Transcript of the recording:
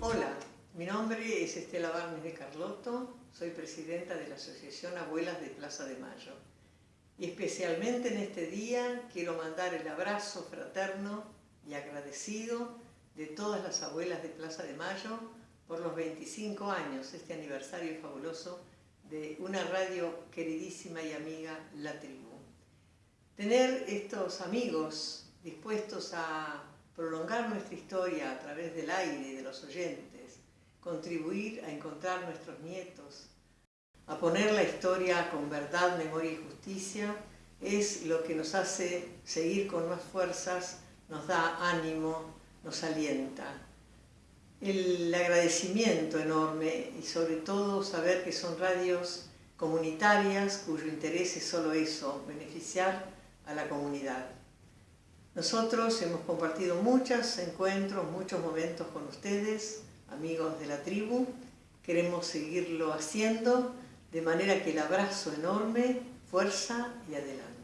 Hola, mi nombre es Estela Barnes de Carlotto, soy presidenta de la Asociación Abuelas de Plaza de Mayo. Y especialmente en este día quiero mandar el abrazo fraterno y agradecido de todas las abuelas de Plaza de Mayo por los 25 años, este aniversario fabuloso de una radio queridísima y amiga, La Tribu. Tener estos amigos dispuestos a prolongar nuestra historia a través del aire y de los oyentes, contribuir a encontrar nuestros nietos, a poner la historia con verdad, memoria y justicia, es lo que nos hace seguir con más fuerzas, nos da ánimo, nos alienta. El agradecimiento enorme y sobre todo saber que son radios comunitarias cuyo interés es solo eso, beneficiar a la comunidad. Nosotros hemos compartido muchos encuentros, muchos momentos con ustedes, amigos de la tribu. Queremos seguirlo haciendo de manera que el abrazo enorme, fuerza y adelante.